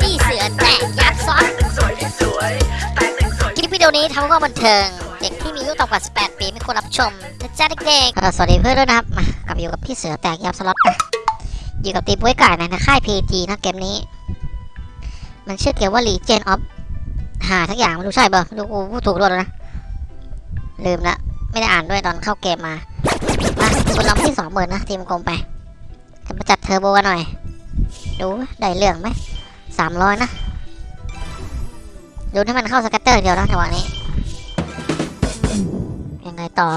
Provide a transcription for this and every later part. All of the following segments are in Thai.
พี่เสือแตกยักษ์ซอสคลิปวิดีโอนี้ทำเพื่อบันเทิง เด็กที่มีอายุต่ำกว่า 18 ปีไม่ควรรับชมนะจ๊ะเด็กๆสวัสดีเพื่อนด้วยนะครับ มากลับอยู่กับพี่เสือแตกยับสล็อตอยู่กับตีบ้วยไก่ในค่าย PG นะเกมนี้ มันชื่อเกมว่า Legion of หาทั้งอย่างไม่รู้ใช่เปล่าไม่รู้กูพูดถูกด้วยนะ ลืมละไม่ได้อ่านด้วยตอนเข้าเกมมามาคนเราที่สองหมื่นนะทีมกลมไปจะมาจัดเทอร์โบกันหน่อย ดูได้เรื่องไหมสามร้อยนะดูให้มันเข้าสกัตเตอร์เดียวนะจังหวะนี้ ยังไงต่อ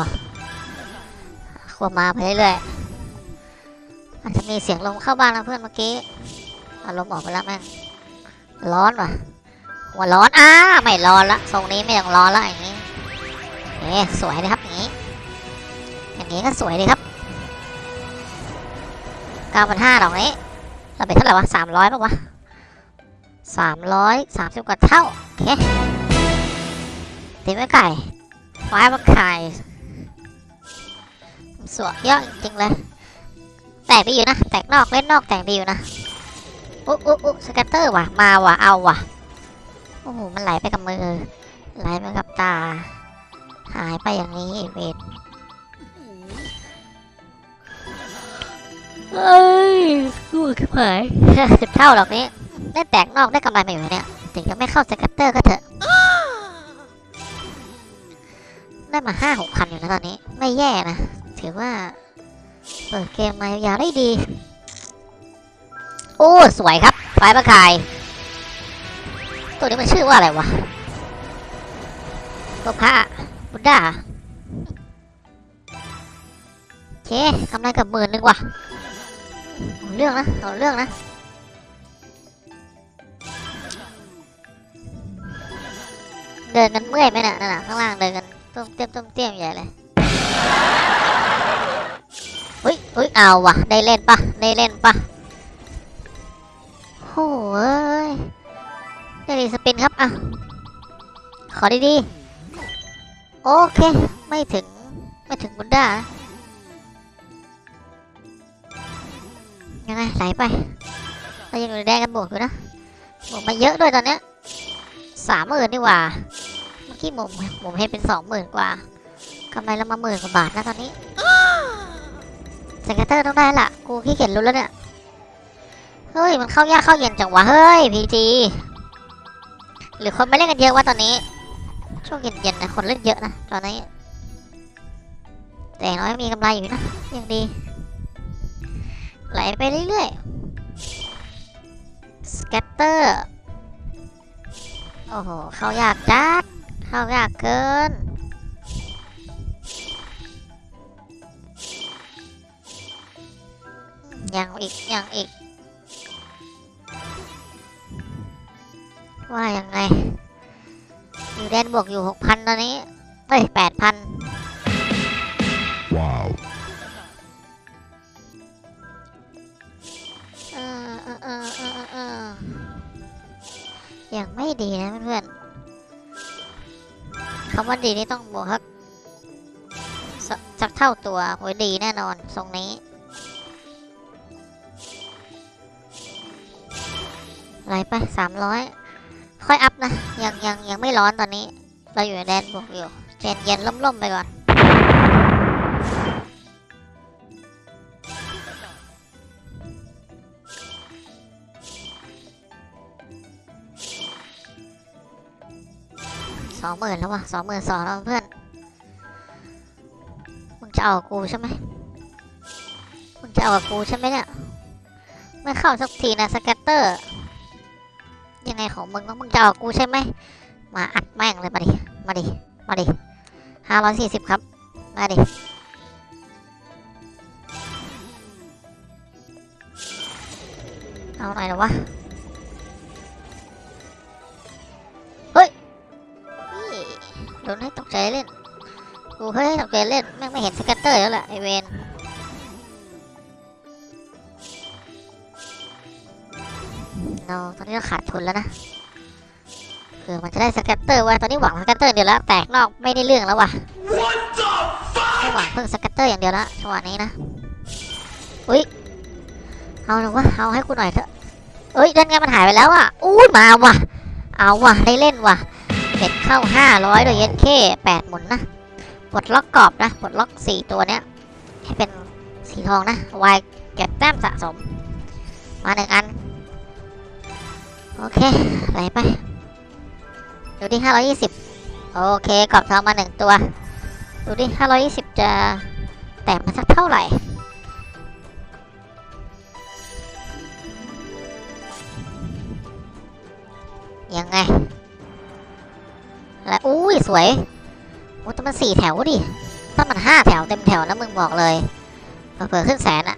ควบมาไปเรื่อยๆอาจจะมีเสียงลมเข้าบ้านนะเพื่อนเมื่อกี้อารมณ์ออกไปแล้วแม่งร้อนว่ะหัวร้อนอ้าไม่ร้อนละทรงนี้ไม่ต้องร้อนละอย่างนี้เอ๊สวยเลยครับอย่างนี้ อย่างนี้ก็สวยดีครับเก้าพันห้าดอกนี้ เราเป็นเท่าไหร่วะสามร้อยป่าวะสามร้อยสามสิบกว่าเท่าโอเคตีไม่ไก่ไฟมาไข่สวยเยอะจริงเลย แตกดีอยู่นะ แตกนอกเล่นนอกแตกดีอยู่นะอุ๊อุ๊อุ๊สแกตเตอร์ว่ะ มาว่ะ เอาว่ะ โอ้โห มันไหลไปกับมือ ไหลไปกับตา หายไปอย่างนี้เวทเอ้ยกู ขึ้นหายสิบเท่าหรอกนี้ได้แตกนอกได้กำไรมาอยู่เนี่ยถึงจะไม่เข้าสแกตเตอร์ก็เถอะ ได้มาห้าหกพันอยู่นะตอนนี้ ไม่แย่นะ ถือว่า เปิดเกมมายาวได้ดี โอ้ สวยครับไฟประคาย ตัวนี้มันชื่อว่าอะไรวะตัวพระบุดดาโอเคกำไรเกับหมื่นหนึงว่ะ เรื่องนะเอาเรื่องนะเดินกันเมื่อยไหมน่ะนั่นน่ะข้างล่างเดินกันต้มเตี้ยมต้มเตี้ยมใหญ่เลยเฮ้ยเฮ้ยเอาว่ะได้เล่นปะได้เล่นปะโอ้ยได้รีสปินครับอะขอดีๆโอเค ไม่ถึง ไม่ถึงบุนด้านะ ยังไงไหลไปเรายังอยู่ในแดงกันบวกอยู่นะบวกมาเยอะด้วยตอนเนี้ยสามหมื่นดีกว่าเมื่อกี้หมุมหมุมให้เป็นสองหมื่นกว่ากำไรเรามาหมื่นกว่าบาทนะตอนนี้scatter ต้องได้ละกูขี้เกียจลุ้นแล้วเนี่ยเฮ้ยมันเข้ายากเข้าเย็นจังวะเฮ้ย PG หรือคนไม่เล่นกันเยอะวะตอนนี้ช่วงเย็นๆนะคนเล่นเยอะนะตอนนี้แต่น้อยมีกำไรอยู่นะยังดี ไหลไปเรื่อยๆ scatter โอ้โห เข้ายากจัด เข้ายากเกินยังอีกยังอีก ว่ายังไง อยู่แดนบวกอยู่หกพันตอนนี้เอ้ยแปดพัน อยังไม่ดีนะเพื่อนๆคำว่าดีนี่ต้องบวกสักสสักเท่าตัวโอ้ยดีแน่นอนทรงนี้อะไรไปสามร้อยค่อยอัพนะ ยังยังยังไม่ร้อนตอนนี้ เราอยู่ในแดนบวกอยู่เย็นเย็นล่มๆไปก่อน สองหมื่นแล้ววะสองหมื่นสองแล้วเพื่อน มึงจะเอากูใช่ไหมมึงจะเอากูใช่ไหมเนี่ยไม่เข้าสักทีนะสแกตเตอร์ ยังไงของมึงวะมึงจะเอากูใช่ไหมมาอัดแม่งเลยมาดิ มาดิ มาดิห้าร้อยสี่สิบครับ มาดิเอาหน่อยนะวะ โดนให้ตกใจเล่น กูเฮ้ยตกใจเล่น แม่งไม่เห็นสแกตเตอร์แล้วแหละไอเวนเราตอนนี้เราขาดทุนแล้วนะคือมันจะได้สแกตเตอร์ไว้ตอนนี้หวังสแกตเตอร์เดียวแล้วแตกนอกไม่ได้เรื่องแล้วว่ะไม่หวังเพิ่งสแกตเตอร์อย่างเดียวละจังหวะนี้นะอุ้ยเอาหนูว่าเอาให้กูหน่อยเถอะเอ้ยนั่นไงมันหายไปแล้วอะอู้มาว่ะเอาว่ะได้เล่นว่ะ เบ็ดเข้าห้าร้อยโดยเย็นเคแปดหมุนนะปลดล็อกกรอบนะปลดล็อกสี่ตัวเนี้ยให้เป็นสีทองนะวายเก็บแต้มสะสม มาหนึ่งอัน โอเคไหลไป ดูที่ห้าร้อยยี่สิบโอเคกรอบทองมาหนึ่งตัว ดูดิห้าร้อยยี่สิบจะแตกมาสักเท่าไหร่ยังไง แล้วอุ้ยสวยโอ้แต่มันสี่แถวดิถ้ามันห้าแถวเต็มแถวนะมึงบอกเลยเผื่อขึ้นแสนอะ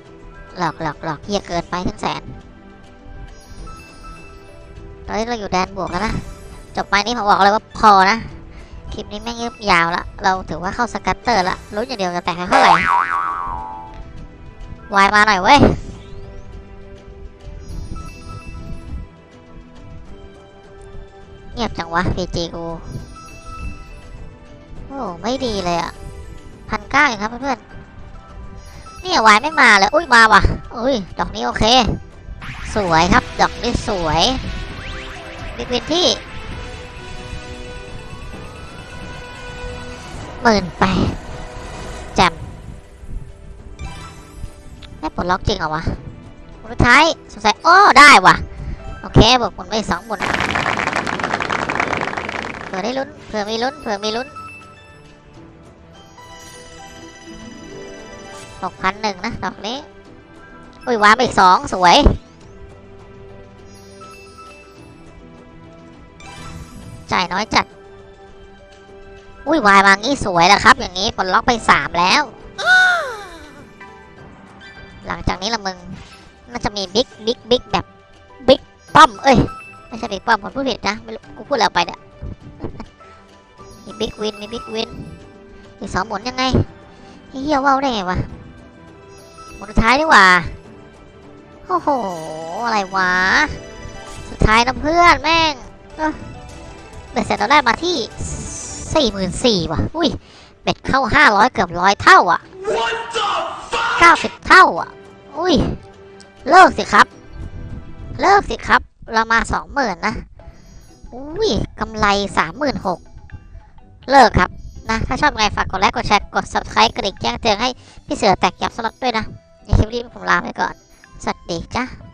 หลอกหลอกหลอกเฮียเกินไปขึ้นแสนตอนนี้เราอยู่แดนบวกแล้วนะจบไปนี้ผมบอกเลยว่าพอนะคลิปนี้แม่งยืดยาวละเราถือว่าเข้าสกัตเตอร์ละรู้อย่างเดียวจะแตกเท่าไหร่วายมาหน่อยเว้ยเงียบจังวะพีจีกู อ้ไม่ดีเลยอะพันเก้าเองครับเพื่อนๆเนี่ยวายไม่มาเลยอุ้ยมาว่ะอุ้ยดอกนี้โอเค สวยครับดอกนี้สวยบิ๊กวินที่หมื่นแปดแจมได้ปลดล็อกจริงเหรอวะหมุนสุดท้ายสงสัยโอ้ได้ว่ะ โอเคบอกหมุนไปสองหมุนเผื่อได้ลุ้นเผื่อมีลุ้นเผื่อมีลุ้น หกพันหนึ่งนะดอกนี้ อุ้ยวางไปอีกสองสวย จ่ายน้อยจัด อุ้ยวายมางี้สวยแล้วครับ อย่างนี้ปลดล็อกไปสามแล้ว หลังจากนี้ละมึง น่าจะมี big big big แบบบิ๊กป้อม เอ้ย ไม่ใช่บิ๊กป้อมผมพูดผิดนะ ไม่รู้กูพูดแล้วไปเนี่ยมี big win มี big win อีกสองหมุนยังไงเฮียว่าวได้ไงวะ หมุนสุดท้ายดีกว่าโอ้โห อะไรวะ สุดท้ายนะเพื่อนแม่งเบ็ดเสร็จเราได้มาที่สี่หมื่นสี่ว่ะ อุ้ย เบ็ดเข้าห้าร้อยเกือบร้อยเท่าอะเก้าสิบเท่าอะ อุ้ย เลิกสิครับ เลิกสิครับ เรามาสองหมื่นนะ อุ้ยกำไรสามหมื่นหกเลิกครับนะ ถ้าชอบไงฝากกดไลค์ กดแชร์ กด subscribe กระดิ่งแจ้งเตือนให้พี่เสือแตกยับสล็อตด้วยนะ ในคลิปนี้ผมลาไปก่อน สวัสดีจ้า